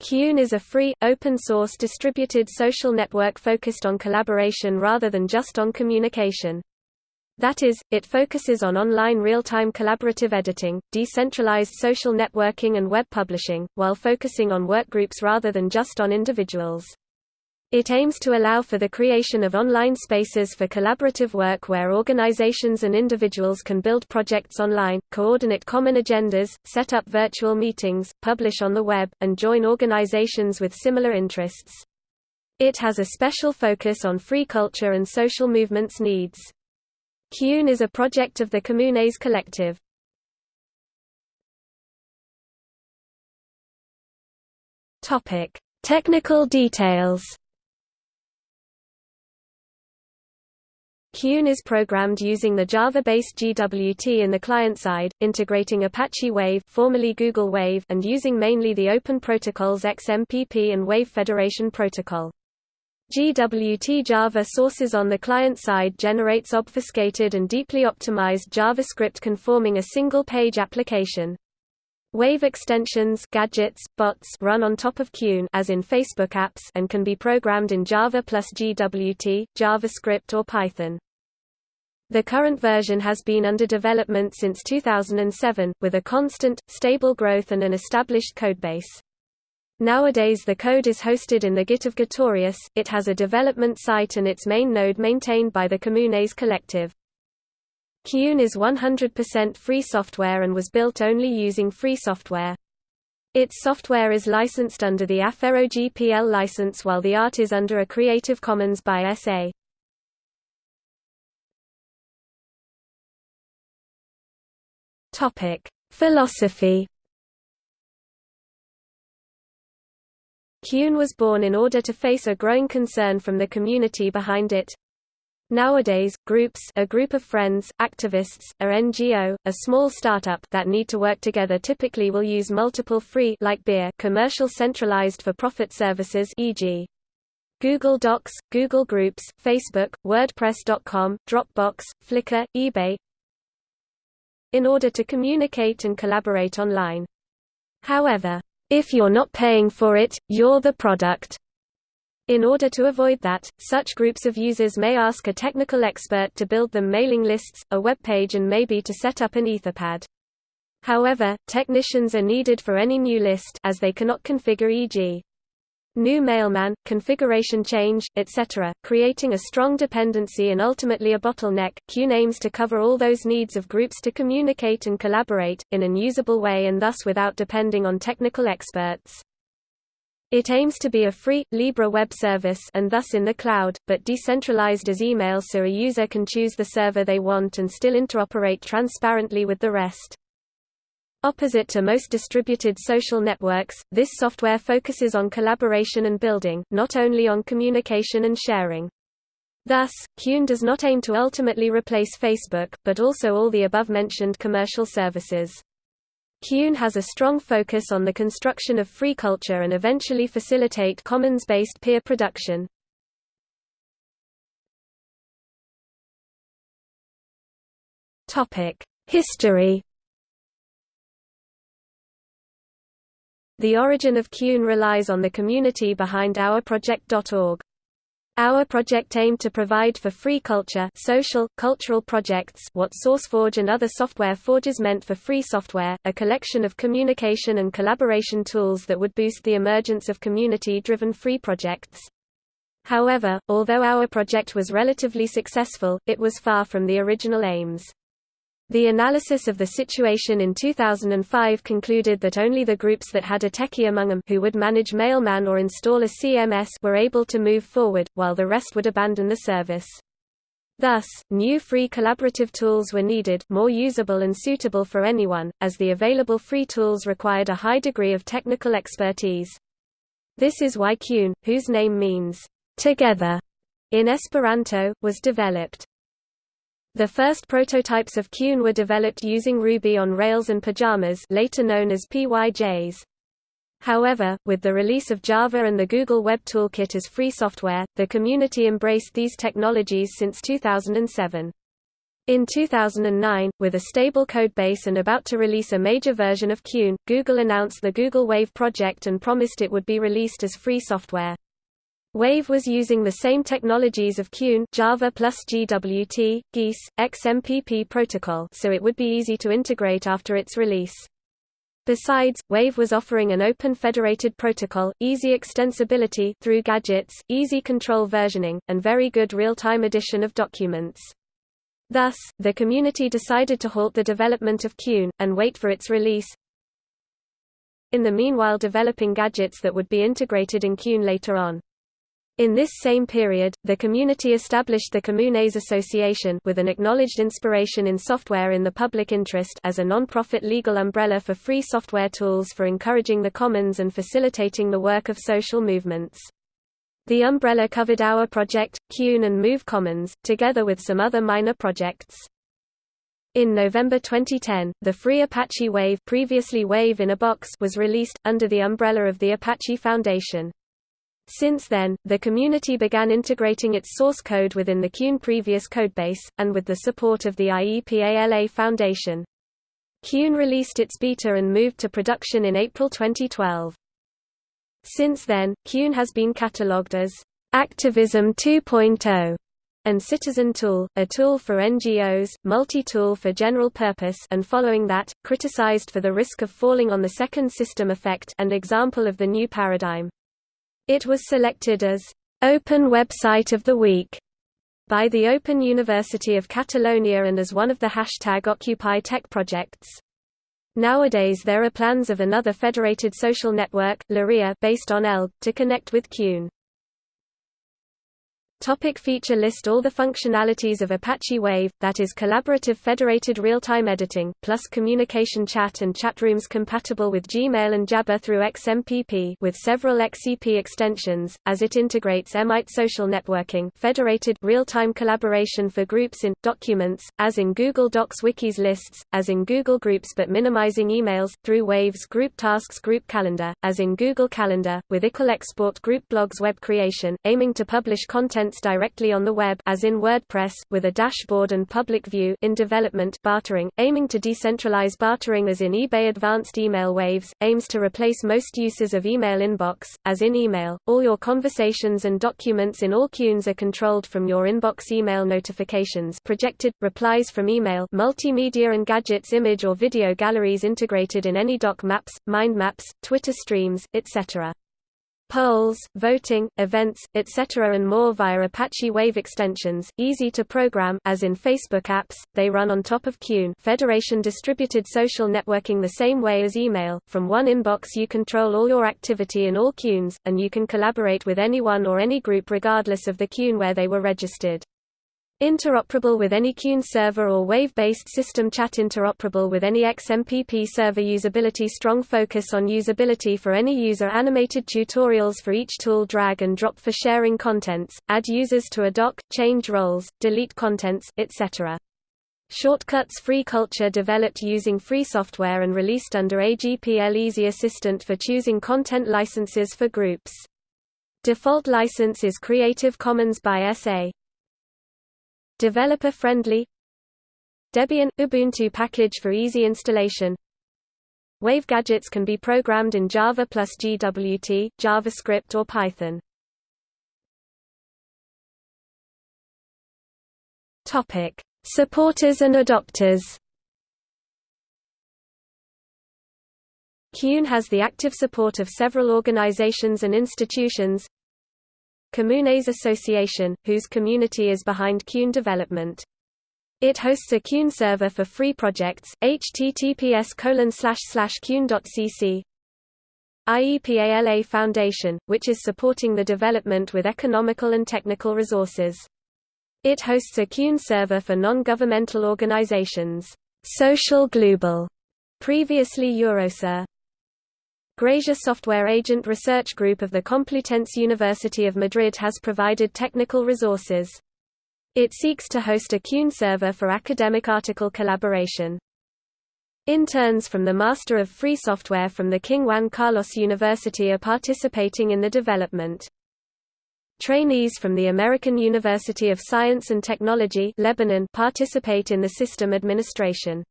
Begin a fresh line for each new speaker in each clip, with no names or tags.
Kune is a free, open-source distributed social network focused on collaboration rather than just on communication. That is, it focuses on online real-time collaborative editing, decentralized social networking and web publishing, while focusing on workgroups rather than just on individuals. It aims to allow for the creation of online spaces for collaborative work where organizations and individuals can build projects online, coordinate common agendas, set up virtual meetings, publish on the web, and join organizations with similar interests. It has a special focus on free culture and social movements needs. Kune is a project of the Comunes Collective. Topic: Technical details. Kune is programmed using the Java-based GWT in the client side, integrating Apache Wave, formerly Google Wave, and using mainly the open protocols XMPP and Wave Federation Protocol. GWT Java sources on the client side generates obfuscated and deeply optimized JavaScript conforming a single-page application. Wave extensions gadgets, bots run on top of Kune as in Facebook apps and can be programmed in Java plus GWT, JavaScript or Python. The current version has been under development since 2007, with a constant, stable growth and an established codebase. Nowadays the code is hosted in the Git of Gitorious, it has a development site and its main node maintained by the Comunes Collective. Kune is 100% free software and was built only using free software. Its software is licensed under the Affero GPL license while the art is under a Creative Commons by SA. Topic: Philosophy Kune was born in order to face a growing concern from the community behind it, Nowadays, groups a group of friends, activists, a NGO, a small startup that need to work together typically will use multiple free like beer commercial centralized for-profit services e.g. Google Docs, Google Groups, Facebook, WordPress.com, Dropbox, Flickr, eBay in order to communicate and collaborate online. However, if you're not paying for it, you're the product. In order to avoid that, such groups of users may ask a technical expert to build them mailing lists, a web page and maybe to set up an Etherpad. However, technicians are needed for any new list as they cannot configure e.g. new mailman, configuration change, etc., creating a strong dependency and ultimately a bottleneck. Kune aims to cover all those needs of groups to communicate and collaborate, in an usable way and thus without depending on technical experts. It aims to be a free, Libre web service and thus in the cloud, but decentralized as email so a user can choose the server they want and still interoperate transparently with the rest. Opposite to most distributed social networks, this software focuses on collaboration and building, not only on communication and sharing. Thus, Kune does not aim to ultimately replace Facebook, but also all the above-mentioned commercial services. Kune has a strong focus on the construction of free culture and eventually facilitate commons-based peer production. History The origin of Kune relies on the community behind ourproject.org. Our project aimed to provide for free culture social, cultural projects what SourceForge and other software forges meant for free software, a collection of communication and collaboration tools that would boost the emergence of community-driven free projects. However, although our project was relatively successful, it was far from the original aims. The analysis of the situation in 2005 concluded that only the groups that had a techie among them who would manage Mailman or install a CMS were able to move forward, while the rest would abandon the service. Thus, new free collaborative tools were needed, more usable and suitable for anyone, as the available free tools required a high degree of technical expertise. This is why Kune, whose name means, together, in Esperanto, was developed. The first prototypes of Kune were developed using Ruby on Rails and Pyjamas later known as PyJs. However, with the release of Java and the Google Web Toolkit as free software, the community embraced these technologies since 2007. In 2009, with a stable codebase and about to release a major version of Kune, Google announced the Google Wave project and promised it would be released as free software. Wave was using the same technologies of Kune Java plus GWT, GEAS, XMPP protocol so it would be easy to integrate after its release. Besides, Wave was offering an open federated protocol, easy extensibility through gadgets, easy control versioning, and very good real-time edition of documents. Thus, the community decided to halt the development of Kune, and wait for its release. In the meanwhile developing gadgets that would be integrated in Kune later on. In this same period, the community established the Comunes Association with an acknowledged inspiration in software in the public interest as a non-profit legal umbrella for free software tools for encouraging the commons and facilitating the work of social movements. The umbrella covered Our Project, Kune and Move Commons, together with some other minor projects. In November 2010, the free Apache Wave, previously Wave in a Box was released, under the umbrella of the Apache Foundation. Since then, the community began integrating its source code within the Kune previous codebase, and with the support of the IEPALA Foundation. Kune released its beta and moved to production in April 2012. Since then, Kune has been catalogued as Activism 2.0 and Citizen Tool, a tool for NGOs, multi-tool for general purpose and following that, criticized for the risk of falling on the second system effect and example of the new paradigm. It was selected as Open Website of the Week by the Open University of Catalonia and as one of the hashtag Occupy Tech projects. Nowadays there are plans of another federated social network, Lorea, based on Elgg, to connect with Kune. Topic feature list All the functionalities of Apache Wave, that is collaborative federated real-time editing, plus communication chat and chat rooms compatible with Gmail and Jabber through XMPP with several XEP extensions, as it integrates Emite social networking federated real-time collaboration for groups in, documents, as in Google Docs wikis lists, as in Google Groups but minimizing emails, through Waves group tasks group calendar, as in Google Calendar, with iCal export group blogs web creation, aiming to publish content directly on the web as in WordPress, with a dashboard and public view in development bartering, aiming to decentralize bartering as in eBay Advanced Email Waves, aims to replace most uses of email inbox, as in email. All your conversations and documents in all Kunes are controlled from your inbox email notifications projected, replies from email multimedia and gadgets image or video galleries integrated in any doc maps, mind maps, Twitter streams, etc polls, voting, events, etc. and more via Apache Wave extensions, easy to program as in Facebook apps, they run on top of Kune Federation distributed social networking the same way as email, from one inbox you control all your activity in all Kunes, and you can collaborate with anyone or any group regardless of the Kune where they were registered. Interoperable with any Kune server or Wave-based system chat interoperable with any XMPP server usability strong focus on usability for any user animated tutorials for each tool drag and drop for sharing contents, add users to a doc, change roles, delete contents, etc. Shortcuts Free culture developed using free software and released under AGPL Easy Assistant for choosing content licenses for groups. Default license is Creative Commons by SA. Developer-friendly Debian – Ubuntu package for easy installation Wave gadgets can be programmed in Java plus GWT, JavaScript or Python. Supporters and adopters. Kune has the active support of several organizations and institutions, Comunes Association, whose community is behind Kune development. It hosts a Kune server for free projects, https kune.cc. IEPALA Foundation, which is supporting the development with economical and technical resources. It hosts a Kune server for non-governmental organizations, Social Global, previously Eurosur. GRASIA Software Agent Research Group of the Complutense University of Madrid has provided technical resources. It seeks to host a Kune server for academic article collaboration. Interns from the Master of Free Software from the King Juan Carlos University are participating in the development. Trainees from the American University of Science and Technology Lebanon participate in the system administration.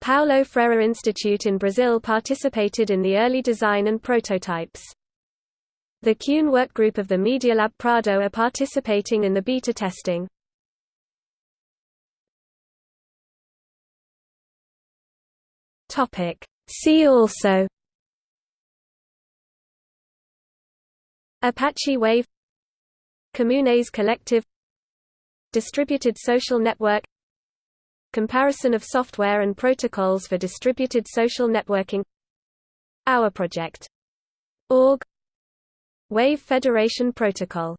Paulo Freire Institute in Brazil participated in the early design and prototypes. The Kune workgroup of the Media Lab Prado are participating in the beta testing. See also Apache Wave Comunes Collective Distributed social network Comparison of software and protocols for distributed social networking. Our project. Org. Wave Federation Protocol